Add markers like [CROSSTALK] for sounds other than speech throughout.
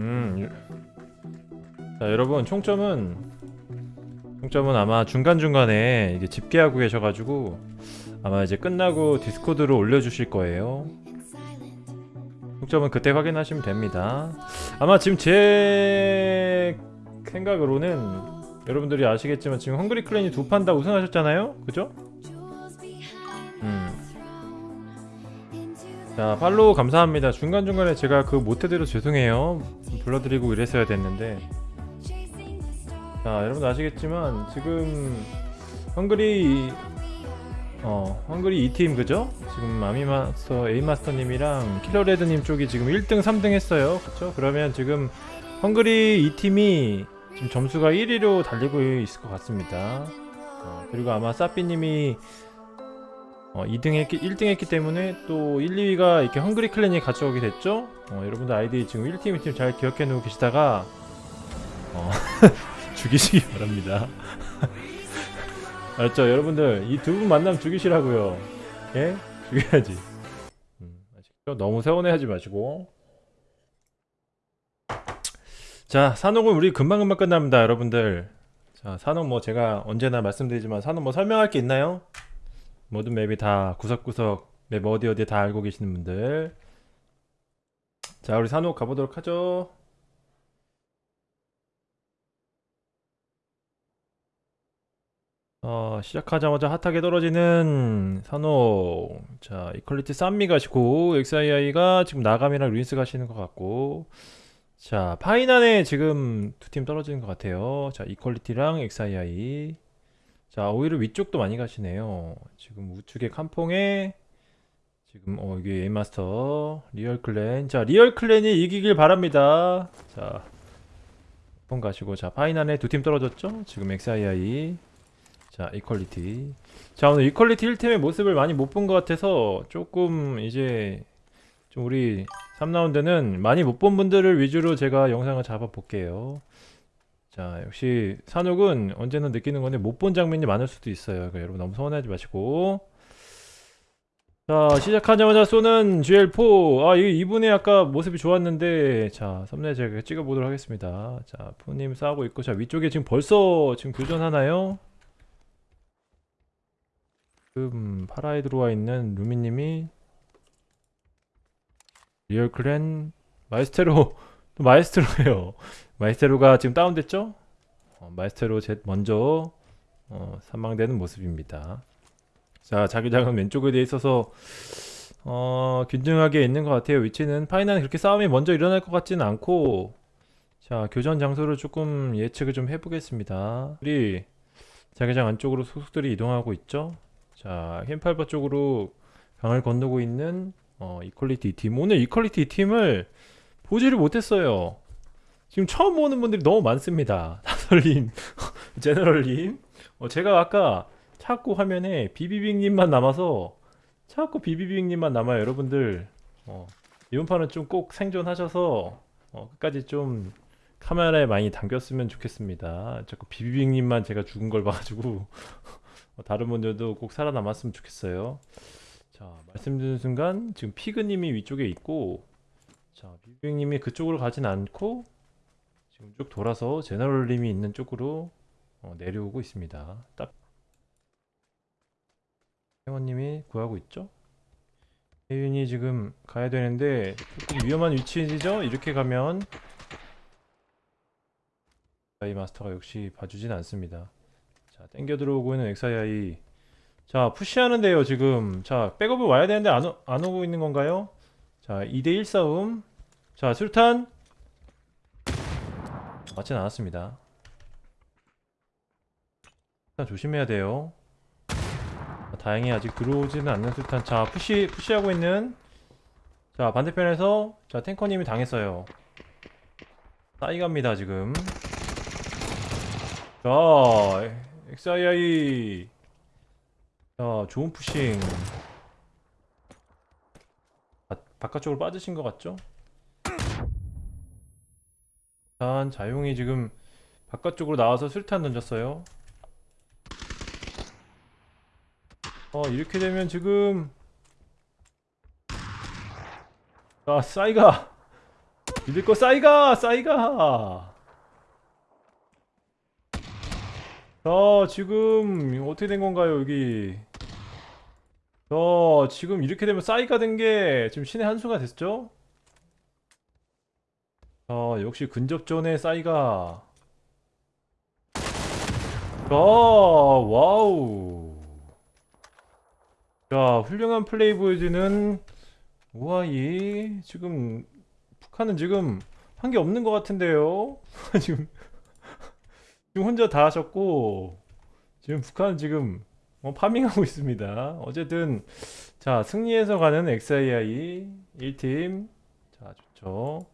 음. 유- 자, 여러분 총점은 총점은 아마 중간중간에 이게 집계하고 계셔가지고 아마 이제 끝나고 디스코드로 올려주실 거예요. 총점은 그때 확인하시면 됩니다. 아마 지금 제 생각으로는 여러분들이 아시겠지만 지금 헝그리 클랜이 두 판 다 우승하셨잖아요, 그죠? 음. 자 팔로우 감사합니다. 중간 중간에 제가 그 못해드려 죄송해요. 불러드리고 이랬어야 됐는데. 자 여러분 아시겠지만 지금 헝그리 어 헝그리 2팀 그죠? 지금 아미마스터 에이마스터님이랑 킬러레드님 쪽이 지금 1등 3등 했어요 그쵸? 그러면 지금 헝그리 2팀이 지금 점수가 1위로 달리고 있을 것 같습니다 어, 그리고 아마 사삐님이 어, 2등 했기, 1등 했기 때문에 또 1, 2위가 이렇게 헝그리 클랜이 가져오게 됐죠? 어, 여러분들 아이디 지금 1팀, 2팀 잘 기억해 놓고 계시다가 어, [LAUGHS] 죽이시기 바랍니다 [LAUGHS] 알았죠? 여러분들 이 두 분 만나면 죽이시라고요 예? 죽여야지 음? 너무 세원해하지 마시고 자 산옥은 우리 금방금방 끝납니다 여러분들. 자 산옥 뭐 제가 언제나 말씀드리지만 산옥 뭐 설명할 게 있나요? 모든 맵이 다 구석구석 맵 어디 어디 다 알고 계시는 분들. 자 우리 산옥 가보도록 하죠. 어, 시작하자마자 핫하게 떨어지는 산옥. 자 이퀄리티 쌈미 가시고 XII가 지금 나감이랑 루인스 가시는 것 같고 자 파이난에 지금 두 팀 떨어지는 것 같아요. 자 이퀄리티랑 XII 자 오히려 위쪽도 많이 가시네요. 지금 우측에 캄퐁에 지금 어 이게 에이마스터 리얼클랜. 자 리얼클랜이 이기길 바랍니다. 자 폰 가시고. 자 파이난에 두 팀 떨어졌죠? 지금 XII 자 이퀄리티. 자 오늘 이퀄리티 1팀의 모습을 많이 못 본 것 같아서 조금 이제 좀 우리 3라운드는 많이 못 본 분들을 위주로 제가 영상을 잡아 볼게요. 자 역시 산옥은 언제나 느끼는 건데 못 본 장면이 많을 수도 있어요. 그러니까 여러분 너무 서운하지 마시고. 자 시작하자마자 쏘는 GL4 아 이- 이분의 아까 모습이 좋았는데. 자 썸네일 제가 찍어보도록 하겠습니다. 자 푸님 싸우고 있고. 자 위쪽에 지금 벌써 지금 교전하나요? 지금 파라에 들어와 있는 루미님이 리얼 클랜 마에스테로 [LAUGHS] 또 마에스테로예요. 마에스테로가 지금 다운됐죠? 어, 마에스테로 제 먼저 어, 사망되는 모습입니다. 자 자기장은 왼쪽에 돼 있어서 어, 균등하게 있는 것 같아요. 위치는 파이난은 그렇게 싸움이 먼저 일어날 것 같지는 않고 자 교전 장소를 조금 예측을 좀 해보겠습니다. 우리 자기장 안쪽으로 소속들이 이동하고 있죠? 자 흰팔바 쪽으로 강을 건너고 있는 어, 이퀄리티 팀. 오늘 이퀄리티 팀을 보지를 못했어요. 지금 처음 보는 분들이 너무 많습니다. [LAUGHS] 다솔님 [LAUGHS] 제너럴님. 어, 제가 아까 찾고 화면에 비비빅님만 남아서 찾고 비비빅님만 남아요 여러분들. 어, 이번 판은 좀 꼭 생존하셔서 어, 끝까지 좀 카메라에 많이 담겼으면 좋겠습니다. 자꾸 비비빅님만 제가 죽은 걸 봐가지고 [LAUGHS] 어, 다른 분들도 꼭 살아남았으면 좋겠어요 자 말씀드린 순간 지금 피그님이 위쪽에 있고 자 비비빅님이 그쪽으로 가진 않고 지금 쭉 돌아서 제너럴님이 있는 쪽으로 어, 내려오고 있습니다. 딱 회원님이 구하고 있죠? 혜윤이 지금 가야 되는데 조금 위험한 위치이죠? 이렇게 가면 이 마스터가 역시 봐주진 않습니다. 자 땡겨 들어오고 있는 XII 자 푸시하는데요 지금. 자 백업을 와야 되는데 안, 오, 안 오고 있는 건가요? 자 2대1 싸움. 자 수류탄. 맞진 않았습니다. 일단 조심해야 돼요. 자, 다행히 아직 들어오지는 않는 수류탄. 자 푸시 푸시하고 있는. 자 반대편에서 자 탱커님이 당했어요. 싸이갑니다 지금. 자 XII 자 좋은 푸싱. 바, 바깥쪽으로 빠지신 것 같죠? 일단 자용이 지금 바깥쪽으로 나와서 수류탄 던졌어요. 어 이렇게 되면 지금 아 싸이가. 믿을 거 싸이가 싸이가. 자 지금 어떻게 된 건가요 여기 자 지금 이렇게 되면 싸이가 된 게 지금 신의 한 수가 됐죠? 자 역시 근접전의 싸이가. 자 wow. 자 훌륭한 플레이 보여주는 우아이 지금 북한은 지금 한 게 없는 것 같은데요? [LAUGHS] 지금 지금 혼자 다 하셨고 지금 북한은 지금 어, 파밍하고 있습니다. 어쨌든 자 승리해서 가는 XII 1팀. 자 좋죠.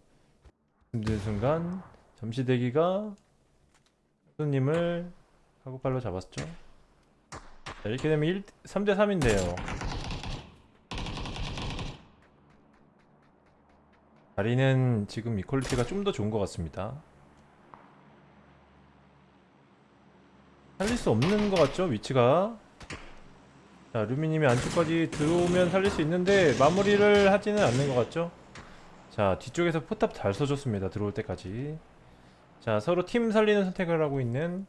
힘든 순간 잠시 대기가 손님을 카고팔로 잡았죠. 자 이렇게 되면 1, 3대 3인데요. 자리는 지금 이퀄리티가 좀 더 좋은 것 같습니다. 살릴 수 없는 것 같죠 위치가 자 루미님이 안쪽까지 들어오면 살릴 수 있는데 마무리를 하지는 않는 것 같죠? 자 뒤쪽에서 포탑 잘 써줬습니다 들어올 때까지. 자 서로 팀 살리는 선택을 하고 있는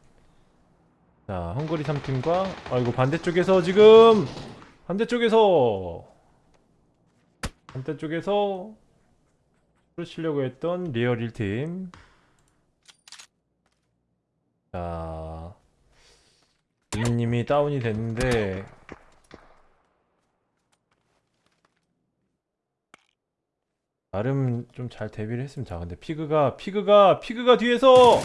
자 헝거리 3팀과 아이고 반대쪽에서 지금 반대쪽에서 반대쪽에서 를 치려고 했던 리얼 1팀. 자 유민님이 다운이 됐는데 나름 좀 잘 대비를 했습니다. 자, 근데 피그가 피그가 피그가 뒤에서!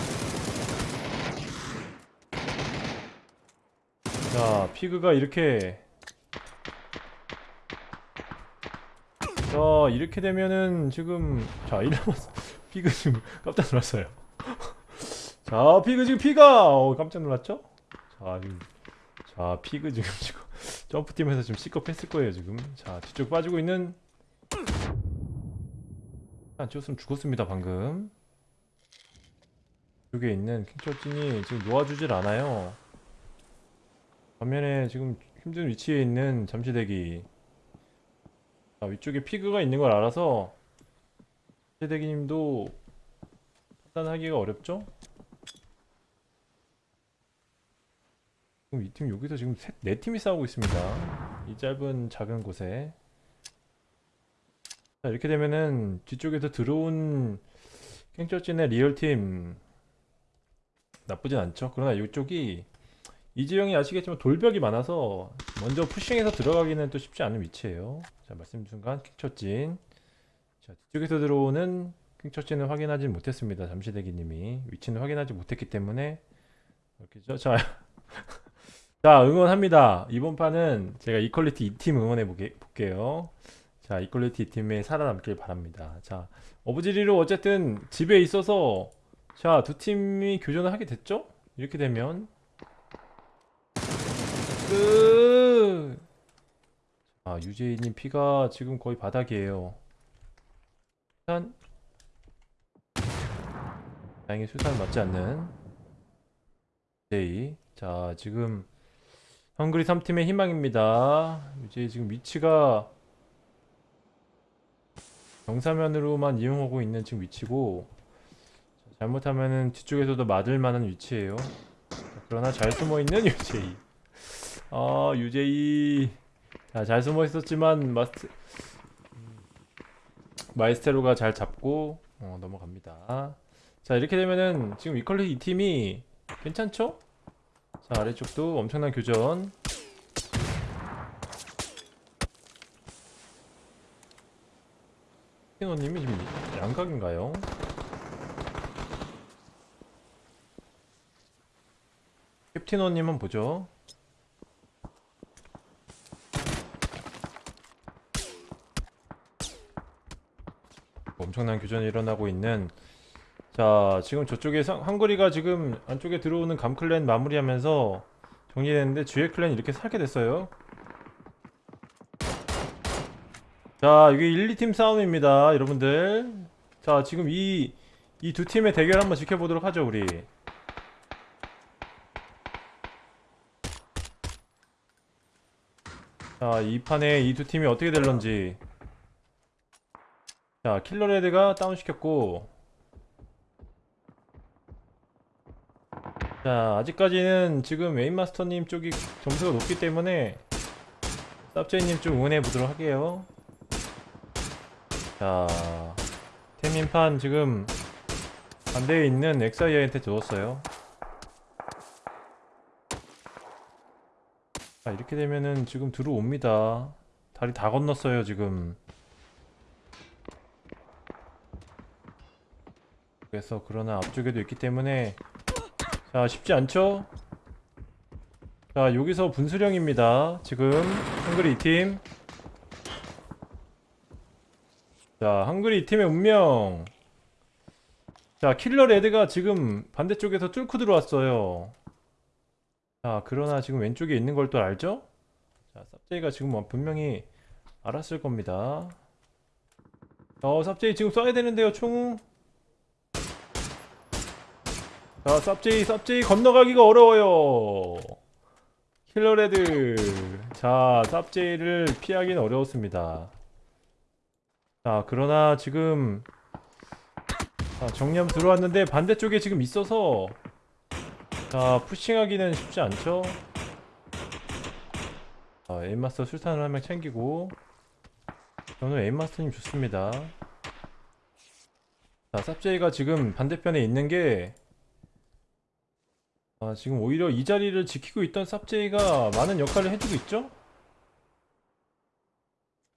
자 피그가 이렇게. 자 이렇게 되면은 지금 자 이러면 [LAUGHS] 피그 지금 깜짝 놀랐어요. [LAUGHS] 자 피그 지금 피가! 어, 깜짝 놀랐죠? 자 지금 자 피그 지금 지금 [LAUGHS] 점프팀에서 지금 C컵 했을 거예요 지금. 자 뒤쪽 빠지고 있는 안 찍었으면 죽었습니다 방금. 이쪽에 있는 킹철진이 지금 놓아주질 않아요. 반면에 지금 힘든 위치에 있는 잠시대기. 자, 위쪽에 피그가 있는 걸 알아서 잠시대기님도 판단하기가 어렵죠? 지금 이팀 여기서 지금 셋, 네 팀이 싸우고 있습니다. 이 짧은 작은 곳에 자 이렇게 되면은 뒤쪽에서 들어온 킹철진의 리얼팀 나쁘진 않죠. 그러나 이쪽이 이지영이 아시겠지만 돌벽이 많아서 먼저 푸싱해서 들어가기는 또 쉽지 않은 위치예요. 자 말씀 순간 킹철진. 자 뒤쪽에서 들어오는 킹철진을 확인하지 못했습니다. 잠시대기님이. 위치는 확인하지 못했기 때문에. 이렇게죠? 자, [LAUGHS] 자 응원합니다. 이번 판은 제가 이퀄리티 2팀 응원해 볼게요 자 이퀄리티 2팀에 살아남길 바랍니다 자 어부지리로 어쨌든 집에 있어서 자 두 팀이 교전을 하게 됐죠 이렇게 되면 끝! 아, 유재희님 피가 지금 거의 바닥이에요. 수산. 다행히 수산 맞지 않는 유재희. 자, 지금 헝그리 3팀의 희망입니다. 유재희 지금 위치가 정사면으로만 이용하고 있는 지금 위치고 잘못하면은 뒤쪽에서도 맞을 만한 위치예요. 그러나 잘 숨어 있는 [LAUGHS] 유재희. 아 유제이 자, 잘 숨어 있었지만 마스트 마이스테로가 잘 잡고 어, 넘어갑니다. 자 이렇게 되면은 지금 위컬리 이 팀이 괜찮죠? 자 아래쪽도 엄청난 교전. 피노님이 지금 양각인가요? 캡틴호님은 보죠. 엄청난 교전이 일어나고 있는 자 지금 저쪽에 상, 한거리가 지금 안쪽에 들어오는 감클랜 마무리하면서 정리됐는데 주의 클랜 이렇게 살게 됐어요 자 이게 1, 2팀 싸움입니다 여러분들 자 지금 이 이 두 팀의 대결 한번 지켜보도록 하죠 우리 자, 이 판에 이 두 팀이 어떻게 될런지. 자, 킬러레드가 다운시켰고. 자, 아직까지는 지금 메인마스터님 쪽이 점수가 높기 때문에 쌉제이님 좀 응원해 보도록 할게요. 자, 태민판 지금 반대에 있는 엑사이아한테 줬어요. 자, 이렇게 되면은 지금 들어옵니다. 다리 다 건넜어요, 지금. 그래서 그러나 앞쪽에도 있기 때문에 자, 쉽지 않죠? 자, 여기서 분수령입니다. 지금 한글이 2팀. 자, 한글이 2팀의 운명. 자, 킬러 레드가 지금 반대쪽에서 뚫고 들어왔어요. 자, 그러나 지금 왼쪽에 있는 걸 또 알죠? 자, 쌉제이가 지금 뭐 분명히 알았을 겁니다. 어, 쌉제이 지금 쏴야 되는데요, 총. 자, 쌉제이, 쌉제이 건너가기가 어려워요. 킬러 레드. 자, 쌉제이를 피하기는 어려웠습니다. 자, 그러나 지금 자, 정리함 들어왔는데 반대쪽에 지금 있어서 자, 푸싱하기는 쉽지 않죠? 자, 에임마스터 술탄을 한 명 챙기고 저는 에임마스터님 좋습니다. 자, 쌉제이가 지금 반대편에 있는 게 아, 지금 오히려 이 자리를 지키고 있던 쌉제이가 많은 역할을 해주고 있죠?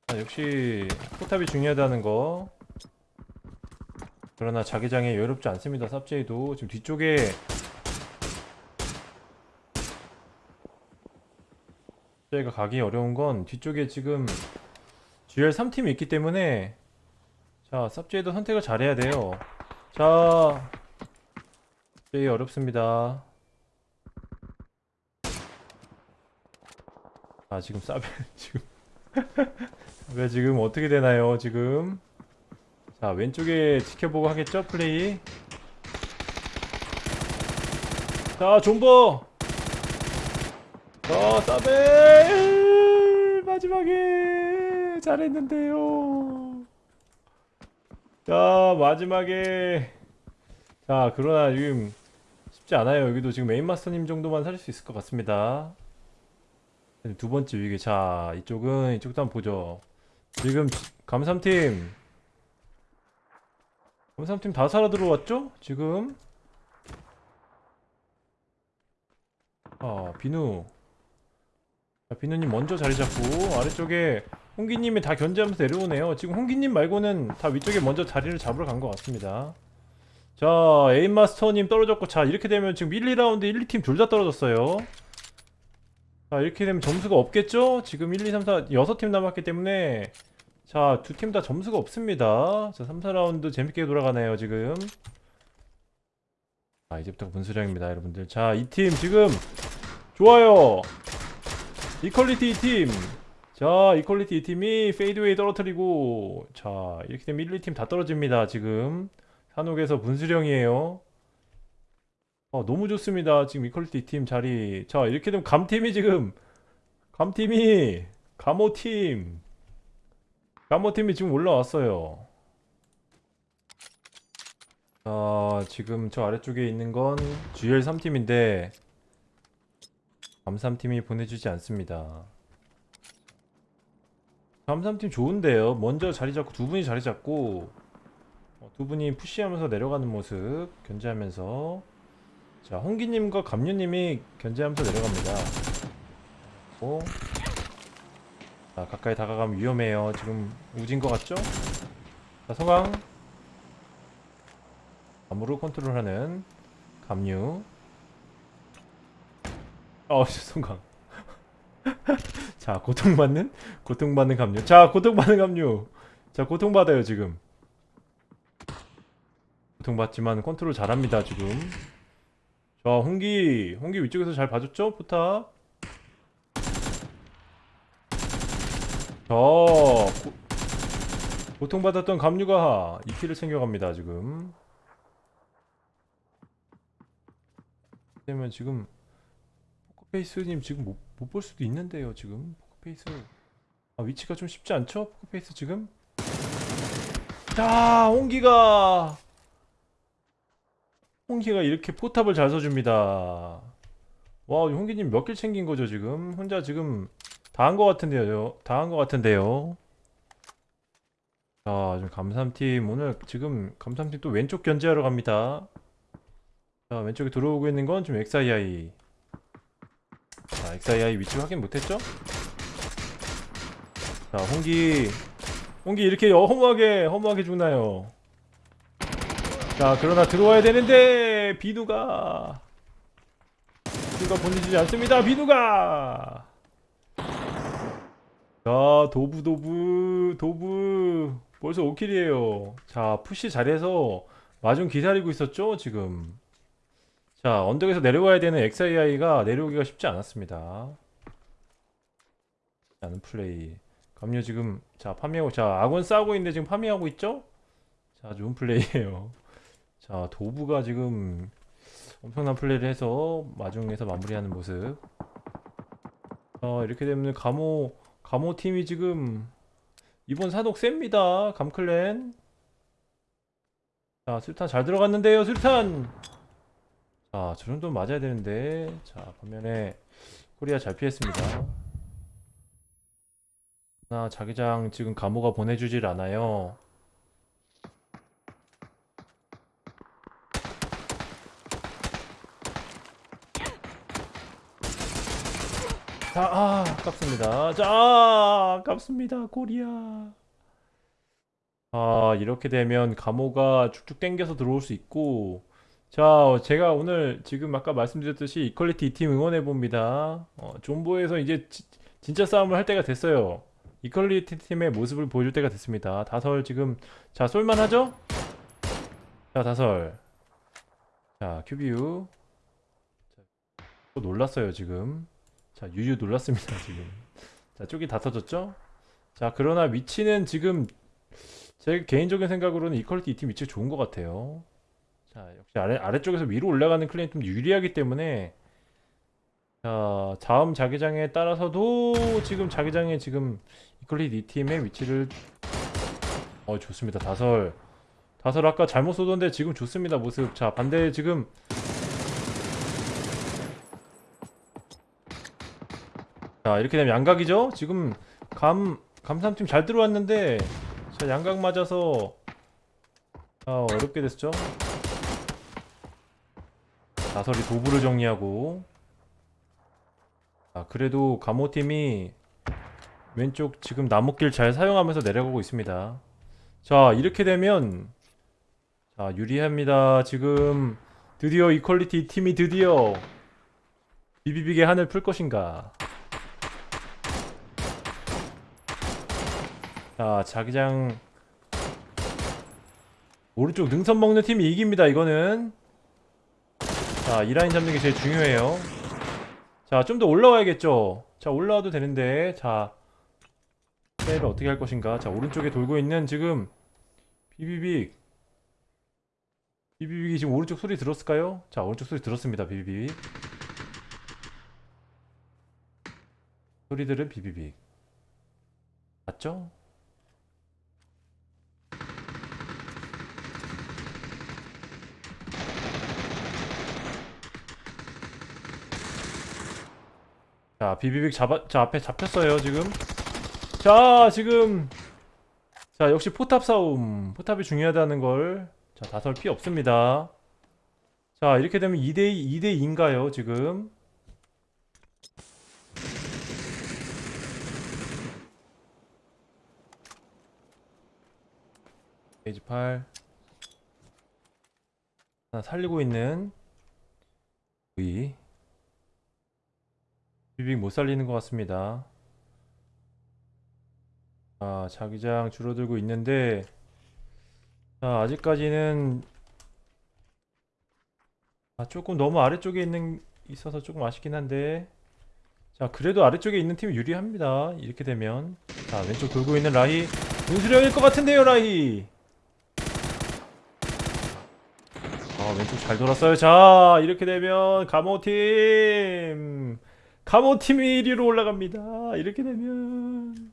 아, 역시 포탑이 중요하다는 거. 그러나 자기장에 여유롭지 않습니다 쌉제이도. 지금 뒤쪽에 쌉제이가 가기 어려운 건 뒤쪽에 지금 GR 3팀이 있기 때문에 자 쌉제이도 선택을 잘해야 돼요. 자 쌉제이 어렵습니다. 아 지금 싸베 [LAUGHS] 지금 왜 지금 어떻게 되나요 지금? 자 왼쪽에 지켜보고 하겠죠 플레이? 자 존버! 자 싸베 마지막에 잘했는데요. 자 마지막에. 자 그러나 지금 쉽지 않아요. 여기도 지금 메인마스터님 정도만 살릴 수 있을 것 같습니다. 두 번째 위기. 자, 이쪽은 이쪽도 한번 보죠. 지금 감삼팀 감삼팀 다 살아 들어왔죠? 지금 아, 비누. 자, 비누님 먼저 자리 잡고 아래쪽에 홍기님이 다 견제하면서 내려오네요. 지금 홍기님 말고는 다 위쪽에 먼저 자리를 잡으러 간 것 같습니다. 자, 에임마스터님 떨어졌고 자, 이렇게 되면 지금 1, 2라운드 1, 2팀 둘 다 떨어졌어요. 자 이렇게 되면 점수가 없겠죠? 지금 1, 2, 3, 4 6팀 남았기 때문에 자 두 팀 다 점수가 없습니다. 자 3, 4라운드 재밌게 돌아가네요 지금. 아 이제부터 분수령입니다 여러분들. 자 이 팀 지금 좋아요. 이퀄리티 2팀. 자 이퀄리티 2팀이 페이드웨이 떨어뜨리고 자 이렇게 되면 1, 2팀 다 떨어집니다 지금. 산옥에서 분수령이에요 어, 너무 좋습니다. 지금 이퀄리티 팀 자리. 자, 이렇게 되면 감팀이 지금 감팀이 감호팀 감호팀이 지금 올라왔어요. 자, 지금 저 아래쪽에 있는 건 GL3팀인데 감삼팀이 보내주지 않습니다. 감삼팀 좋은데요. 먼저 자리 잡고 두 분이 자리 잡고 어, 두 분이 푸시하면서 내려가는 모습 견제하면서 자, 홍기님과 감유님이 견제하면서 내려갑니다. 오. 자, 가까이 다가가면 위험해요. 지금 우진 것 같죠? 자, 성광. 감으로 컨트롤하는 감유. 어, [LAUGHS] 성광. [LAUGHS] 자, 고통받는? 고통받는 감유. 자, 고통받는 감유. 자, 고통받아요, 지금. 고통받지만 컨트롤 잘합니다, 지금. 자 홍기 홍기 위쪽에서 잘 봐줬죠 포탑 자 고, 고통받았던 감류가 2킬을 챙겨갑니다 지금 그러면 지금 포커페이스님 지금 못 볼 수도 있는데요 지금 포커페이스 아, 위치가 좀 쉽지 않죠? 포커페이스 지금? 자, 홍기가 홍기가 이렇게 포탑을 잘 써줍니다. 와, 홍기님 몇킬 챙긴 거죠 지금? 혼자 지금 다 한 거 같은데요. 다 한 거 같은데요. 자, 지금 감삼팀 오늘 지금 감삼팀 또 왼쪽 견제하러 갑니다. 자, 왼쪽에 들어오고 있는 건 지금 XII. 자, XII 위치 확인 못했죠? 자, 홍기, 홍기 이렇게 허무하게, 허무하게 죽나요? 자, 그러나 들어와야 되는데, 비누가. 비누가 보내주지 않습니다, 비누가! 자, 도부, 도부, 도부. 벌써 5킬이에요. 자, 푸시 잘해서 마중 기다리고 있었죠, 지금. 자, 언덕에서 내려와야 되는 XII가 내려오기가 쉽지 않았습니다. 않은 플레이. 감요 지금 자 파밍하고 자 아군 싸우고 있는데 지금 파밍하고 있죠? 자 좋은 플레이예요. 자 도부가 지금 엄청난 플레이를 해서 마중에서 마무리하는 모습. 어 이렇게 되면 감호 감호 팀이 지금 이번 사독 셉니다. 감클랜. 자 술탄 잘 들어갔는데요 술탄. 자 저 정도 맞아야 되는데 자 반면에 코리아 잘 피했습니다. 나 자기장 지금 감호가 보내주질 않아요. 자, 아, 아깝습니다. 자, 아, 아깝습니다. 코리아. 아, 이렇게 되면 감호가 쭉쭉 땡겨서 들어올 수 있고, 자, 제가 오늘 지금 아까 말씀드렸듯이 이퀄리티 2팀 응원해 봅니다. 어, 존버에서 이제 지- 진짜 싸움을 할 때가 됐어요. 이퀄리티 팀의 모습을 보여줄 때가 됐습니다. 다설 지금 자 쏠만하죠? 자 다설 자 큐비유 자, 또 놀랐어요 지금 자 유유 놀랐습니다 지금 자 쪽이 다 터졌죠? 자 그러나 위치는 지금 제 개인적인 생각으로는 이퀄리티 2팀 위치가 좋은 것 같아요 자 역시 아래, 아래쪽에서 위로 올라가는 클랜이 좀 유리하기 때문에 자, 다음 자기장에 따라서도 지금 자기장에 지금 이퀄리티 이 팀의 위치를 어 좋습니다. 다설 다설 아까 잘못 쏘던데 지금 좋습니다. 모습. 자, 반대 지금 자, 이렇게 되면 양각이죠? 지금 감 감삼팀 잘 들어왔는데 자, 양각 맞아서 아, 어렵게 됐죠? 다설이 도구를 정리하고 아, 그래도 감호팀이 왼쪽 지금 나무길 잘 사용하면서 내려가고 있습니다. 자, 이렇게 되면 자, 유리합니다. 지금 드디어 이퀄리티 팀이 드디어 비비빅의 한을 풀 것인가? 자, 자기장 오른쪽 능선 먹는 팀이 이깁니다. 이거는 자, 이 라인 잡는 게 제일 중요해요. 자, 좀 더 올라와야겠죠? 자, 올라와도 되는데, 자, 플레이를 어떻게 할 것인가? 자, 오른쪽에 돌고 있는 지금, 비비빅. 비비빅이 지금 오른쪽 소리 들었을까요? 자, 오른쪽 소리 들었습니다, 비비빅. 소리 들은 비비빅. 맞죠? 자, 비비빅 잡아, 자, 앞에 잡혔어요, 지금. 자, 지금. 자, 역시 포탑 싸움. 포탑이 중요하다는 걸. 자, 다설 피 없습니다. 자, 이렇게 되면 2대2, 2대2인가요, 지금? 페이지 8. 하나 살리고 있는 비빅 못 살리는 것 같습니다. 아, 자기장 줄어들고 있는데, 자, 아직까지는, 아, 조금 너무 아래쪽에 있는, 있어서 조금 아쉽긴 한데, 자, 그래도 아래쪽에 있는 팀이 유리합니다. 이렇게 되면. 자, 왼쪽 돌고 있는 라희. 윤수령일 것 같은데요, 라희. 아, 왼쪽 잘 돌았어요. 자, 이렇게 되면, 감호팀. 감호팀이 1위로 올라갑니다. 이렇게 되면